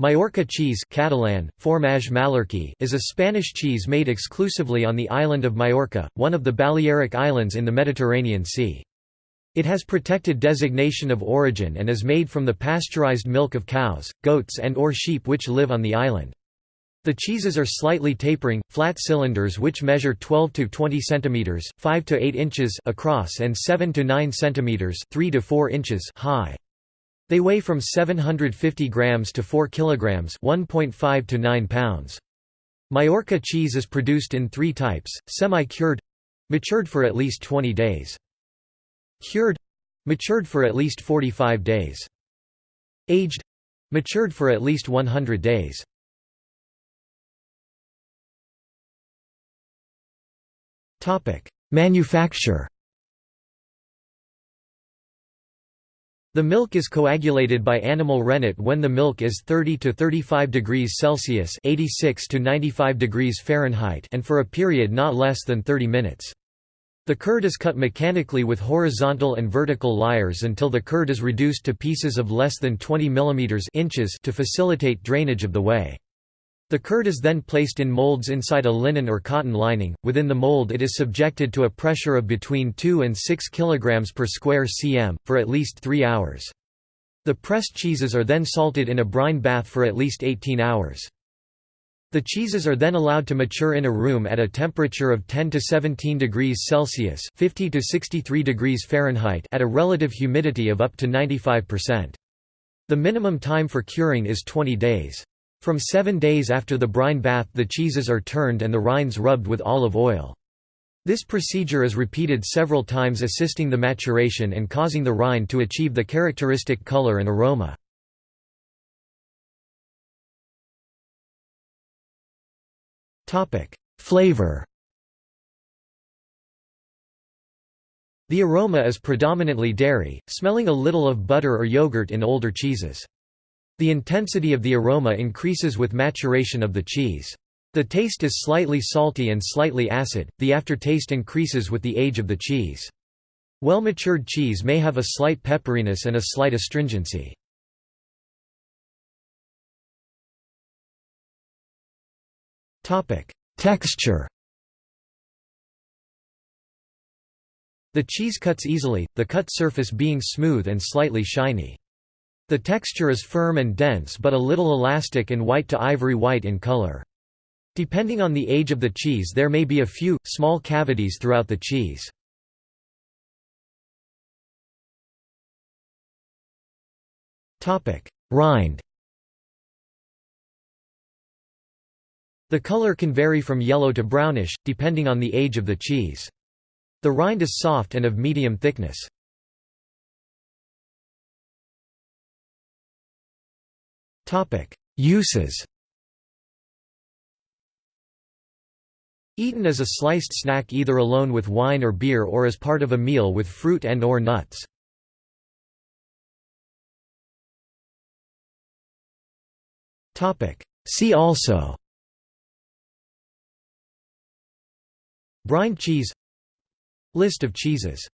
Majorca cheese Catalan, Formatge Mallorquí is a Spanish cheese made exclusively on the island of Majorca, one of the Balearic Islands in the Mediterranean Sea. It has protected designation of origin and is made from the pasteurized milk of cows, goats and or sheep which live on the island. The cheeses are slightly tapering, flat cylinders which measure 12 to 20 centimeters, 5 to 8 inches across and 7 to 9 centimeters, 3 to 4 inches high. They weigh from 750 grams to 4 kilograms, 1.5 to 9 pounds. Majorca cheese is produced in 3 types: semi-cured, matured for at least 20 days. Cured, matured for at least 45 days. Aged, matured for at least 100 days. Topic: Manufacture The milk is coagulated by animal rennet when the milk is 30 to 35 degrees Celsius (86 to 95 degrees Fahrenheit) and for a period not less than 30 minutes. The curd is cut mechanically with horizontal and vertical lyres until the curd is reduced to pieces of less than 20 mm inches to facilitate drainage of the whey. The curd is then placed in molds inside a linen or cotton lining. Within the mold, it is subjected to a pressure of between 2 and 6 kg per square cm for at least 3 hours. The pressed cheeses are then salted in a brine bath for at least 18 hours. The cheeses are then allowed to mature in a room at a temperature of 10 to 17 degrees Celsius, 50 to 63 degrees Fahrenheit at a relative humidity of up to 95%. The minimum time for curing is 20 days. From seven days after the brine bath the cheeses are turned and the rinds rubbed with olive oil. This procedure is repeated several times assisting the maturation and causing the rind to achieve the characteristic color and aroma. Flavor The aroma is predominantly dairy, smelling a little of butter or yogurt in older cheeses. The intensity of the aroma increases with maturation of the cheese. The taste is slightly salty and slightly acid, the aftertaste increases with the age of the cheese. Well-matured cheese may have a slight pepperiness and a slight astringency. Texture The cheese cuts easily, the cut surface being smooth and slightly shiny. The texture is firm and dense but a little elastic and white to ivory white in color. Depending on the age of the cheese there may be a few, small cavities throughout the cheese. Rind The color can vary from yellow to brownish, depending on the age of the cheese. The rind is soft and of medium thickness. Uses. Eaten as a sliced snack either alone with wine or beer or as part of a meal with fruit and or nuts. See also. Brine cheese. List of cheeses